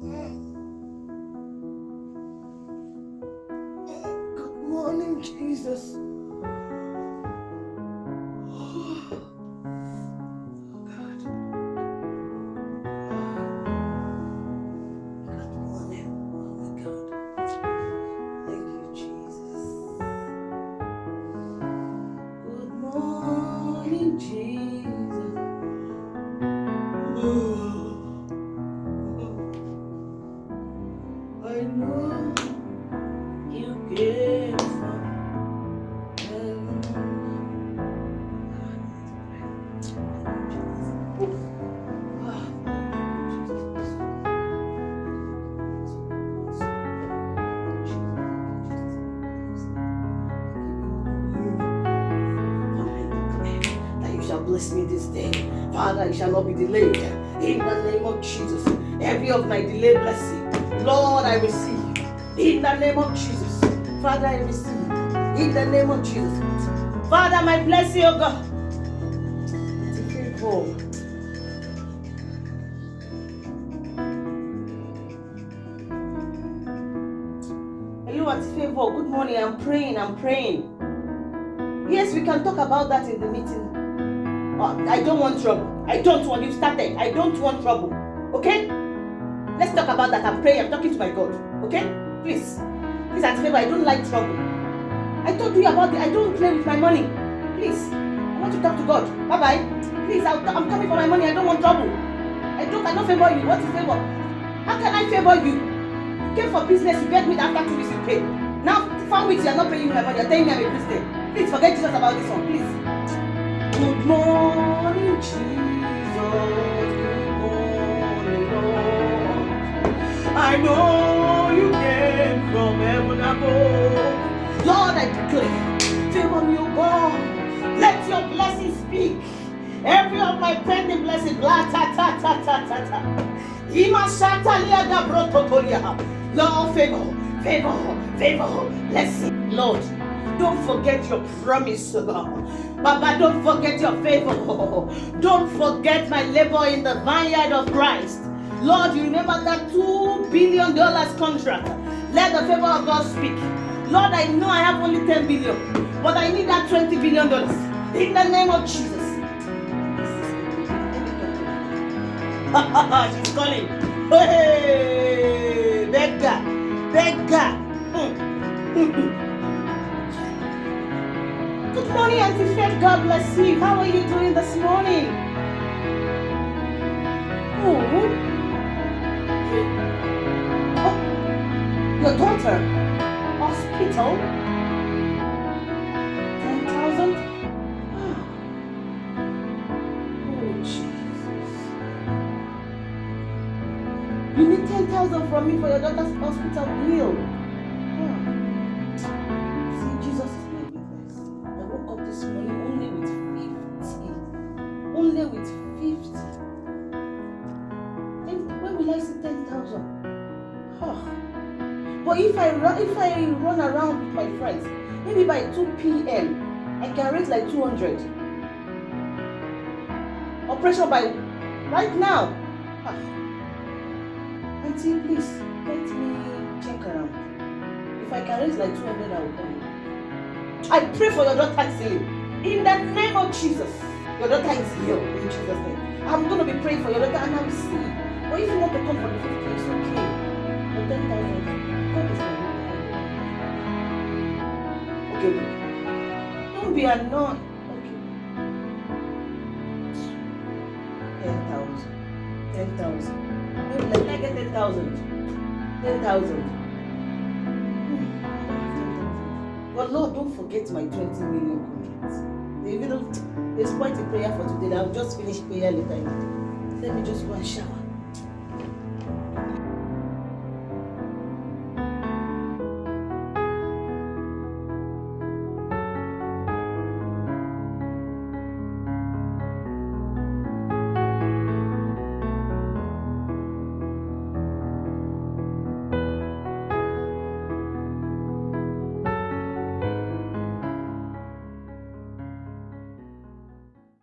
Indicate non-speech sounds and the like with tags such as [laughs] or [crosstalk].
Good morning, Jesus. Oh, God. Bless me this day. Father, you shall not be delayed. In the name of Jesus. Every of my delay blessing. Lord, I receive. In the name of Jesus. Father, I receive. In the name of Jesus. Father, my blessing, oh God. Auntie Favor. Good morning. I'm praying. I'm praying. Yes, we can talk about that in the meeting. Uh, I don't want trouble. I don't want. You started. I don't want trouble. Okay? Let's talk about that. I'm praying. I'm talking to my God. Okay? Please. Please, Auntie Favor, I don't like trouble. I told you about it. I don't play with my money. Please. I want to talk to God. Bye bye. Please, I'll, I'm coming for my money. I don't want trouble. I don't. I don't favor you. What is favor? How can I favor you? You came for business. You get me after two weeks. You pay. Now, four weeks. You are not paying me my money. You're telling me I'm a Christian. Please forget Jesus about this one. Please. Good morning, Jesus. Good morning, Lord. I know you came from heaven above. Lord, I declare, favor God. Let your blessings speak. Every of my pending blessings, blah, ta, ta, ta, ta, ta, ta. Ima shata liaga brototolia. Lord, favor, favor, favor, blessing. Lord, don't forget your promise, O God. Baba, don't forget your favor. Don't forget my labor in the vineyard of Christ. Lord, you remember that two billion dollars contract. Let the favor of God speak. Lord, I know I have only 10 billion, but I need that 20 billion dollars. In the name of Jesus. [laughs] She's calling. Hey, beggar, beggar. Hmm. [laughs] Morning, Auntie. God bless you. How are you doing this morning? Oh, oh your daughter, hospital. Ten thousand. Oh, Jesus. You need ten thousand from me for your daughter's hospital bill. This morning only with 50. Only with 50. And when will I see 10,000? Ah. But if I run, if I run around with my friends, maybe by 2 p.m. I can raise like 200. Operation by right now. Ah. Auntie, please let me check around. If I can raise like 200, I will come. I pray for your daughter's healing. In the name of Jesus. Your daughter is healed in Jesus' name. I'm going to be praying for your daughter and I will see. But if you want to come for the 50, it's okay. But 10,000, God is witness. Okay, look. Don't be annoyed. Okay. 10,000. 10,000. Maybe let me get 10,000. 10,000. But Lord, don't forget my 20 million contracts. Even don't, there's quite a prayer for today. I'll just finish prayer later. Let me just go and shower.